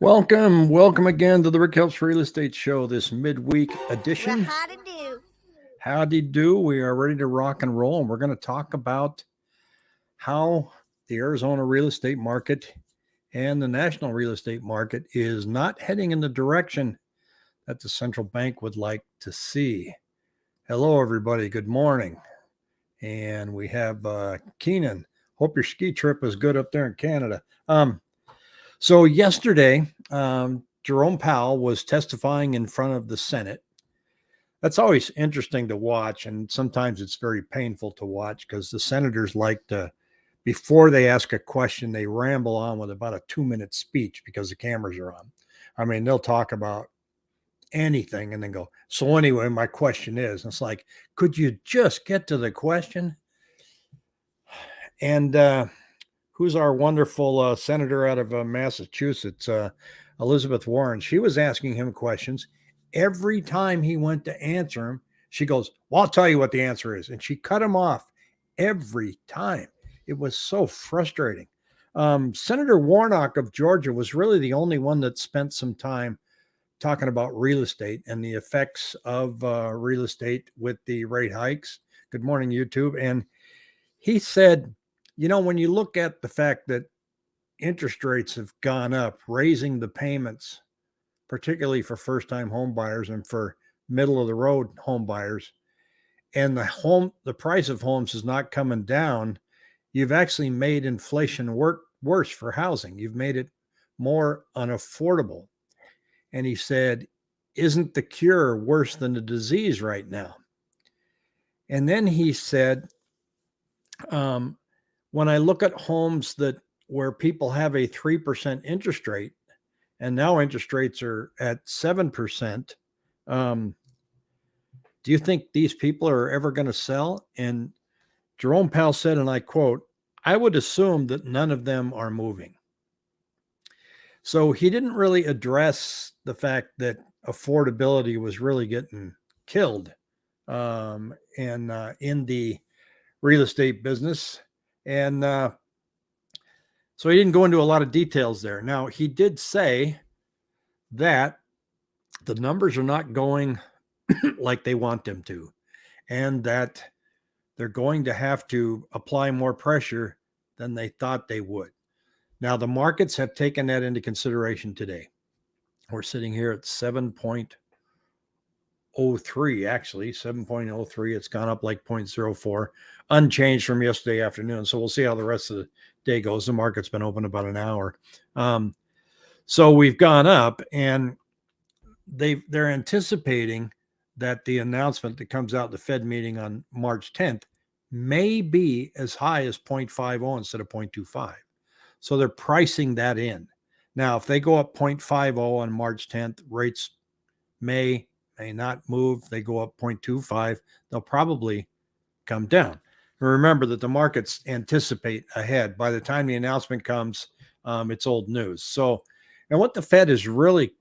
Welcome, welcome again to the Rick Helps Real Estate Show, this midweek edition. Well, howdy do. Howdy do. We are ready to rock and roll, and we're going to talk about how the Arizona real estate market and the national real estate market is not heading in the direction that the central bank would like to see. Hello, everybody. Good morning. And we have uh, Keenan. Hope your ski trip was good up there in Canada. Um, so yesterday, um, Jerome Powell was testifying in front of the Senate. That's always interesting to watch, and sometimes it's very painful to watch because the senators like to, before they ask a question, they ramble on with about a two-minute speech because the cameras are on. I mean, they'll talk about anything and then go. So anyway, my question is, it's like, could you just get to the question? And uh, who's our wonderful uh, senator out of uh, Massachusetts, uh, Elizabeth Warren. She was asking him questions. Every time he went to answer him, she goes, Well, I'll tell you what the answer is. And she cut him off every time. It was so frustrating. Um, Senator Warnock of Georgia was really the only one that spent some time talking about real estate and the effects of uh, real estate with the rate hikes. Good morning, YouTube. And he said, you know, when you look at the fact that interest rates have gone up, raising the payments, particularly for first time home buyers and for middle of the road home buyers, and the home, the price of homes is not coming down, you've actually made inflation work worse for housing. You've made it more unaffordable. And he said, Isn't the cure worse than the disease right now? And then he said, um, when I look at homes that where people have a 3% interest rate and now interest rates are at 7%, um, do you think these people are ever going to sell? And Jerome Powell said, and I quote, I would assume that none of them are moving. So he didn't really address the fact that affordability was really getting killed um, and uh, in the real estate business. And uh, so he didn't go into a lot of details there. Now, he did say that the numbers are not going like they want them to, and that they're going to have to apply more pressure than they thought they would. Now, the markets have taken that into consideration today. We're sitting here at 7.03, actually, 7.03. It's gone up like 0.04 unchanged from yesterday afternoon. So we'll see how the rest of the day goes. The market's been open about an hour. Um, so we've gone up and they they're anticipating that the announcement that comes out the Fed meeting on March 10th may be as high as 0.50 instead of 0.25. So they're pricing that in. Now, if they go up 0.50 on March 10th, rates may may not move. They go up 0.25, they'll probably come down And remember that the markets anticipate ahead. By the time the announcement comes, um, it's old news. So, and what the Fed is really,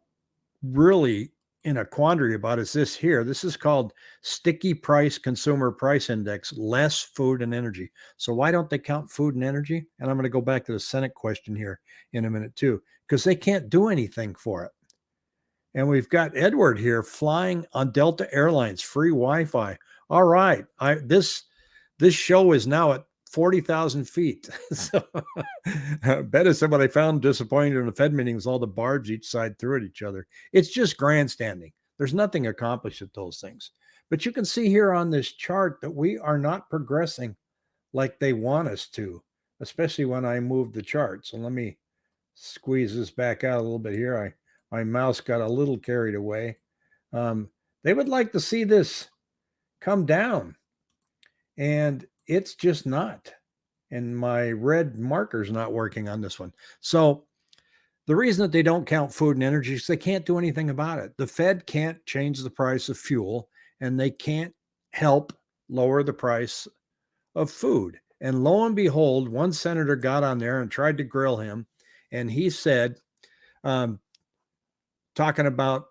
really in a quandary about is this here. This is called sticky price consumer price index, less food and energy. So why don't they count food and energy? And I'm going to go back to the Senate question here in a minute too, because they can't do anything for it. And we've got Edward here flying on Delta Airlines, free Wi-Fi. All right, I this this show is now at 40,000 feet. so bet is what I found disappointing in the Fed meeting was all the barbs each side threw at each other. It's just grandstanding. There's nothing accomplished at those things. But you can see here on this chart that we are not progressing like they want us to, especially when I move the chart. So let me squeeze this back out a little bit here. I my mouse got a little carried away. Um, they would like to see this come down and it's just not. And my red marker's not working on this one. So the reason that they don't count food and energy is they can't do anything about it. The Fed can't change the price of fuel and they can't help lower the price of food. And lo and behold, one senator got on there and tried to grill him. And he said, um, talking about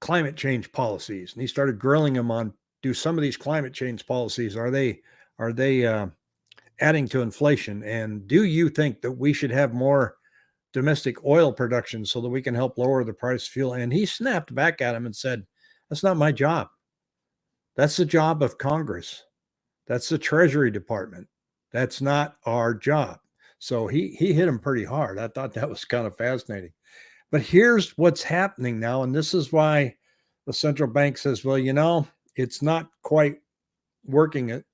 climate change policies, and he started grilling him on do some of these climate change policies are they are they uh, adding to inflation? And do you think that we should have more domestic oil production so that we can help lower the price of fuel. And he snapped back at him and said, That's not my job. That's the job of Congress. That's the Treasury Department. That's not our job. So he he hit him pretty hard. I thought that was kind of fascinating. But here's what's happening now, and this is why the central bank says, well, you know, it's not quite working it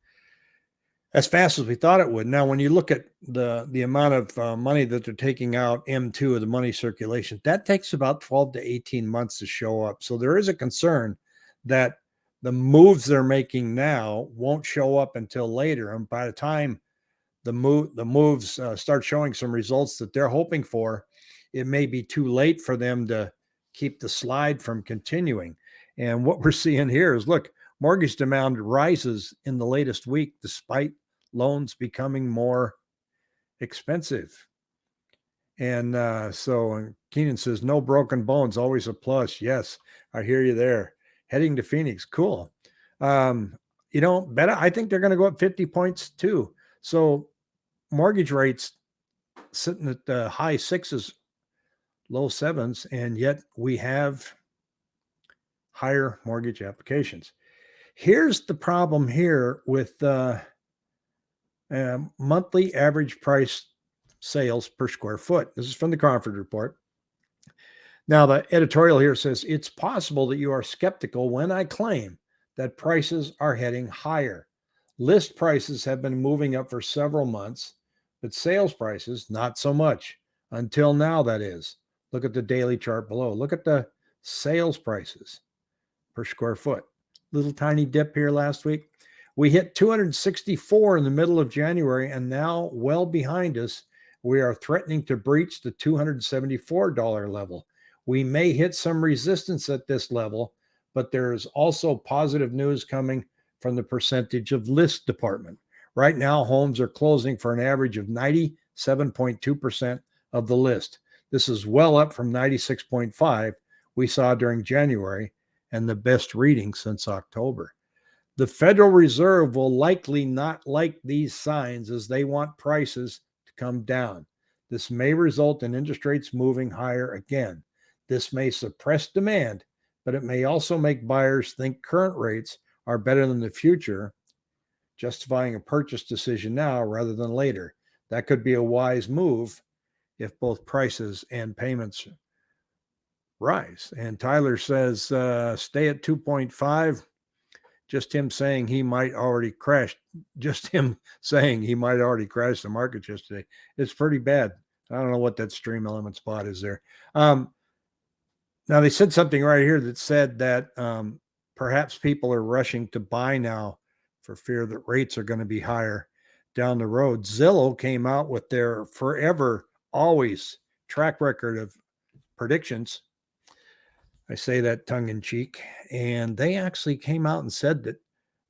as fast as we thought it would. Now, when you look at the the amount of uh, money that they're taking out M2 of the money circulation, that takes about 12 to 18 months to show up. So there is a concern that the moves they're making now won't show up until later. And by the time the move the moves uh, start showing some results that they're hoping for, it may be too late for them to keep the slide from continuing. And what we're seeing here is look, mortgage demand rises in the latest week despite loans becoming more expensive. And uh, so Keenan says, no broken bones, always a plus. Yes, I hear you there. Heading to Phoenix. Cool. Um, you know, better. I think they're going to go up 50 points too. So mortgage rates sitting at the high sixes, low sevens, and yet we have higher mortgage applications. Here's the problem here with uh, uh, monthly average price sales per square foot. This is from the Cromford report. Now, the editorial here says it's possible that you are skeptical when I claim that prices are heading higher. List prices have been moving up for several months, but sales prices, not so much. Until now, that is. Look at the daily chart below. Look at the sales prices per square foot. Little tiny dip here last week. We hit 264 in the middle of January, and now, well behind us, we are threatening to breach the $274 level. We may hit some resistance at this level, but there is also positive news coming from the percentage of list department. Right now, homes are closing for an average of 97.2% of the list. This is well up from 96.5 we saw during January and the best reading since October. The Federal Reserve will likely not like these signs as they want prices to come down. This may result in interest rates moving higher again. This may suppress demand, but it may also make buyers think current rates are better than the future, justifying a purchase decision now rather than later. That could be a wise move if both prices and payments rise. And Tyler says, uh, stay at 2.5. Just him saying he might already crash, just him saying he might already crash the market yesterday. It's pretty bad. I don't know what that stream element spot is there. Um, now they said something right here that said that um, perhaps people are rushing to buy now for fear that rates are going to be higher down the road. Zillow came out with their forever, always track record of predictions. I say that tongue in cheek. And they actually came out and said that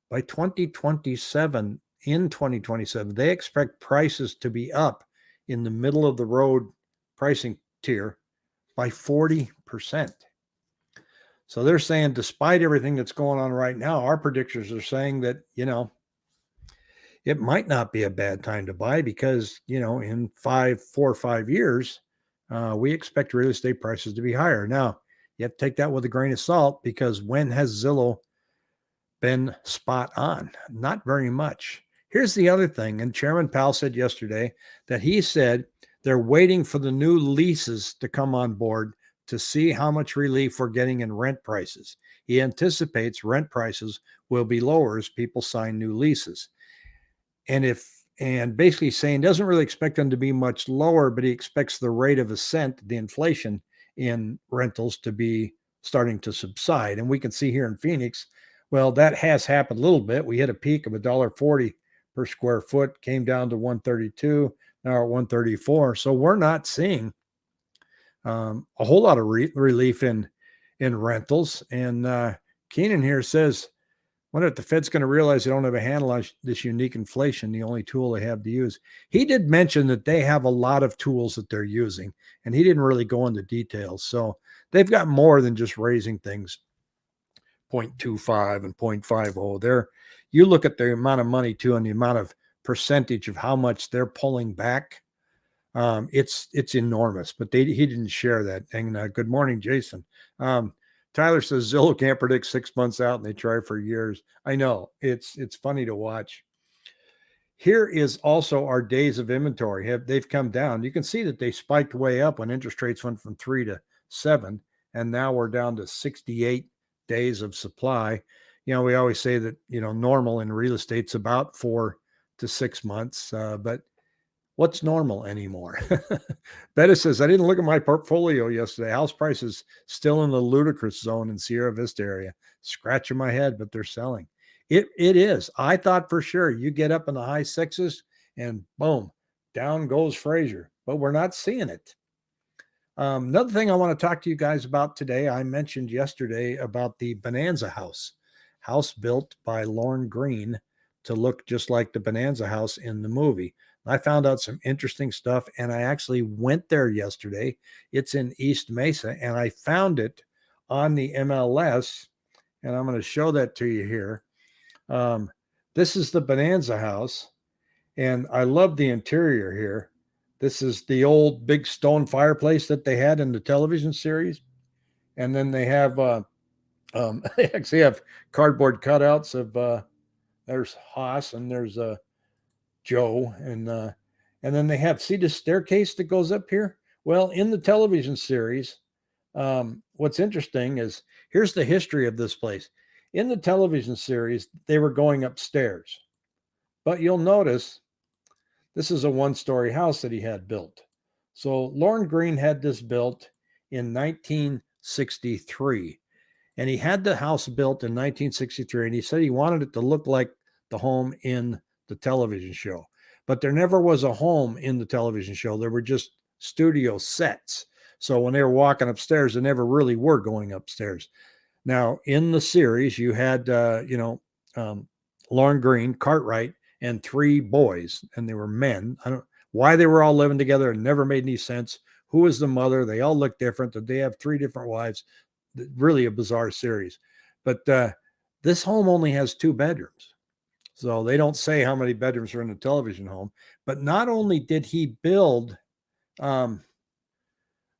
by 2027, in 2027, they expect prices to be up in the middle of the road pricing tier by 40%. So they're saying, despite everything that's going on right now, our predictors are saying that, you know, it might not be a bad time to buy because, you know, in five, four or five years, uh, we expect real estate prices to be higher. Now, you have to take that with a grain of salt because when has Zillow been spot on? Not very much. Here's the other thing, and Chairman Powell said yesterday that he said they're waiting for the new leases to come on board to see how much relief we're getting in rent prices. He anticipates rent prices will be lower as people sign new leases. And if and basically saying doesn't really expect them to be much lower, but he expects the rate of ascent, the inflation in rentals to be starting to subside. And we can see here in Phoenix, well, that has happened a little bit. We hit a peak of a dollar forty per square foot, came down to 132, now at 134. So we're not seeing um, a whole lot of re- relief in in rentals. And uh, Keenan here says, wonder if the Fed's going to realize they don't have a handle on this unique inflation, the only tool they have to use. He did mention that they have a lot of tools that they're using, and he didn't really go into details. So they've got more than just raising things 0.25 and 0.50. They're you look at the amount of money too and the amount of percentage of how much they're pulling back Um, it's it's enormous, but they he didn't share that. And uh, good morning, Jason. Um, Tyler says Zillow can't predict six months out, and they try for years. I know it's it's funny to watch. Here is also our days of inventory. Have they've come down? You can see that they spiked way up when interest rates went from three to seven, and now we're down to 68 days of supply. You know, we always say that you know normal in real estate's about four to six months, uh, but what's normal anymore? Bettis says, I didn't look at my portfolio yesterday. House prices still in the ludicrous zone in Sierra Vista area. Scratching my head, but they're selling. It it is. I thought for sure you get up in the high sixes and boom, down goes Frazier, but we're not seeing it. Um, another thing I want to talk to you guys about today, I mentioned yesterday about the Bonanza House, house built by Lorne Greene to look just like the Bonanza House in the movie. I found out some interesting stuff and I actually went there yesterday. It's in East Mesa and I found it on the MLS and I'm going to show that to you here. Um, this is the Bonanza house and I love the interior here. This is the old big stone fireplace that they had in the television series. And then they have, uh, um, they actually have cardboard cutouts of, uh, there's Hoss and there's, uh, Joe, and uh, and then they have see the staircase that goes up here. Well, in the television series, um, what's interesting is here's the history of this place. In the television series, they were going upstairs, but you'll notice this is a one-story house that he had built. So Lorne Greene had this built in 1963. And he had the house built in 1963. And he said he wanted it to look like the home in the television show. But there never was a home in the television show. There were just studio sets. So when they were walking upstairs, they never really were going upstairs. Now in the series, you had uh, you know um, Lorne Greene, Cartwright, and three boys, and they were men. I don't why they were all living together. It never made any sense. Who was the mother? They all look different. Did they have three different wives? Really a bizarre series. But uh, this home only has two bedrooms. So they don't say how many bedrooms are in the television home. But not only did he build um,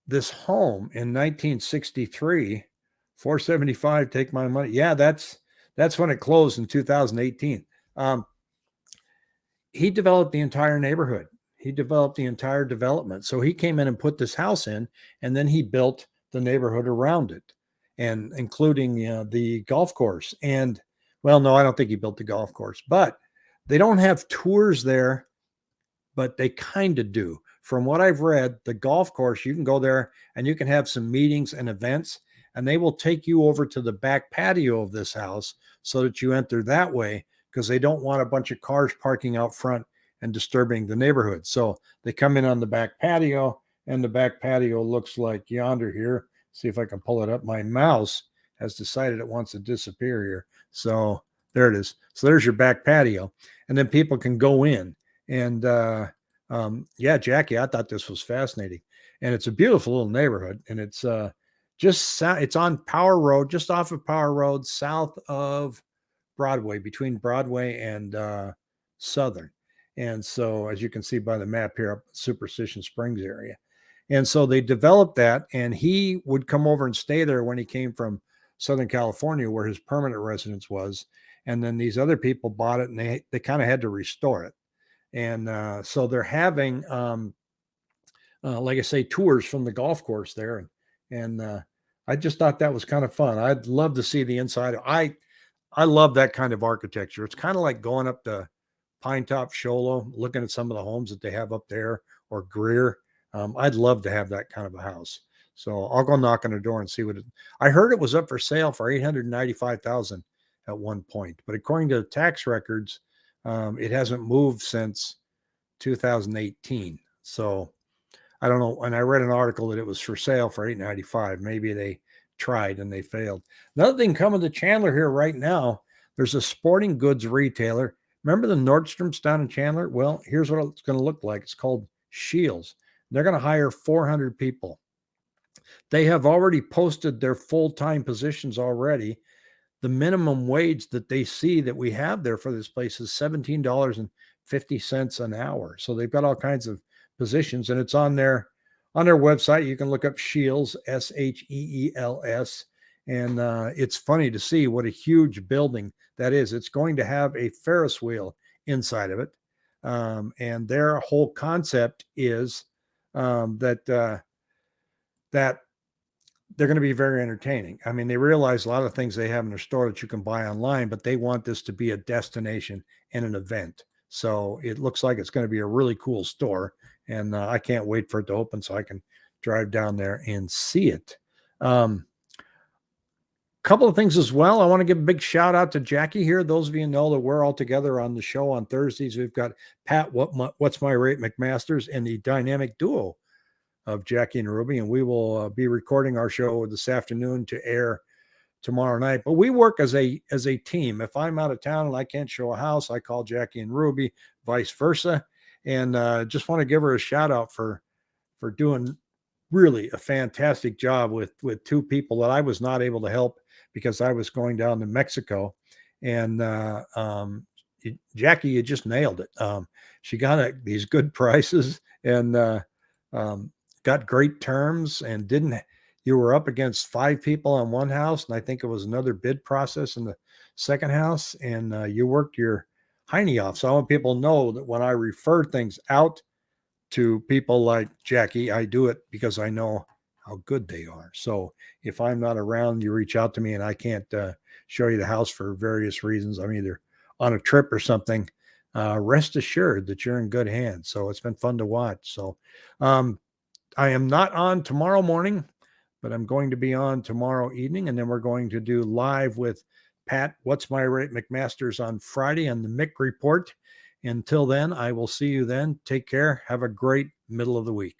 this home in 1963, 475, take my money. Yeah, that's that's when it closed in 2018. Um, he developed the entire neighborhood. He developed the entire development. So he came in and put this house in, and then he built the neighborhood around it, and including uh, the golf course and well, no, I don't think he built the golf course, but they don't have tours there, but they kind of do. From what I've read, the golf course, you can go there and you can have some meetings and events, and they will take you over to the back patio of this house so that you enter that way because they don't want a bunch of cars parking out front and disturbing the neighborhood. So they come in on the back patio, and the back patio looks like yonder here. See if I can pull it up. My mouse has decided it wants to disappear here. So there it is. So there's your back patio. And then people can go in. And uh, um, yeah, Jackie, I thought this was fascinating. And it's a beautiful little neighborhood. And it's uh, just, it's on Power Road, just off of Power Road, south of Broadway, between Broadway and uh, Southern. And so, as you can see by the map here, up Superstition Springs area. And so they developed that, and he would come over and stay there when he came from Southern California, where his permanent residence was. And then these other people bought it and they, they kind of had to restore it. And uh, so they're having, um, uh, like I say, tours from the golf course there. And, and uh, I just thought that was kind of fun. I'd love to see the inside. I, I love that kind of architecture. It's kind of like going up to Pinetop Show Low, looking at some of the homes that they have up there or Greer. Um, I'd love to have that kind of a house. So I'll go knock on the door and see what it. I heard it was up for sale for eight hundred ninety-five thousand at one point, but according to tax records, um, it hasn't moved since 2018. So I don't know. And I read an article that it was for sale for 895. Maybe they tried and they failed. Another thing coming to Chandler here right now, there's a sporting goods retailer. Remember the Nordstrom's down in Chandler? Well, here's what it's going to look like. It's called Scheels. They're going to hire 400 people. They have already posted their full-time positions already. The minimum wage that they see that we have there for this place is $17.50 an hour. So they've got all kinds of positions, and it's on their on their website. You can look up Scheels S H E E L S, and uh, it's funny to see what a huge building that is. It's going to have a Ferris wheel inside of it, um, and their whole concept is um, that uh, that they're going to be very entertaining. I mean, they realize a lot of things they have in their store that you can buy online, but they want this to be a destination and an event. So it looks like it's going to be a really cool store, and uh, I can't wait for it to open so I can drive down there and see it. Um, couple of things as well. I want to give a big shout out to Jackie here. Those of you know that we're all together on the show on Thursdays. We've got Pat, what my, what's my rate McMasters, and the dynamic duo of Jackie and Ruby, and we will uh, be recording our show this afternoon to air tomorrow night. But we work as a as a team. If I'm out of town and I can't show a house, I call Jackie and Ruby, vice versa. And uh, just want to give her a shout out for for doing really a fantastic job with with two people that I was not able to help because I was going down to Mexico. And uh, um, Jackie, you just nailed it. Um, she got a, these good prices and uh, um, got great terms and didn't you were up against five people on one house and i think it was another bid process in the second house and uh, you worked your hiney off. So i want people to know that when i refer things out to people like jackie i do it because i know how good they are. So if i'm not around you reach out to me and i can't uh, show you the house for various reasons. I'm either on a trip or something. Uh, rest assured that you're in good hands. So it's been fun to watch. So um, I am not on tomorrow morning, but I'm going to be on tomorrow evening, and then we're going to do live with Pat. What's my rate McMasters on Friday on the Mick Report. Until then, I will see you then. Take care. Have a great middle of the week.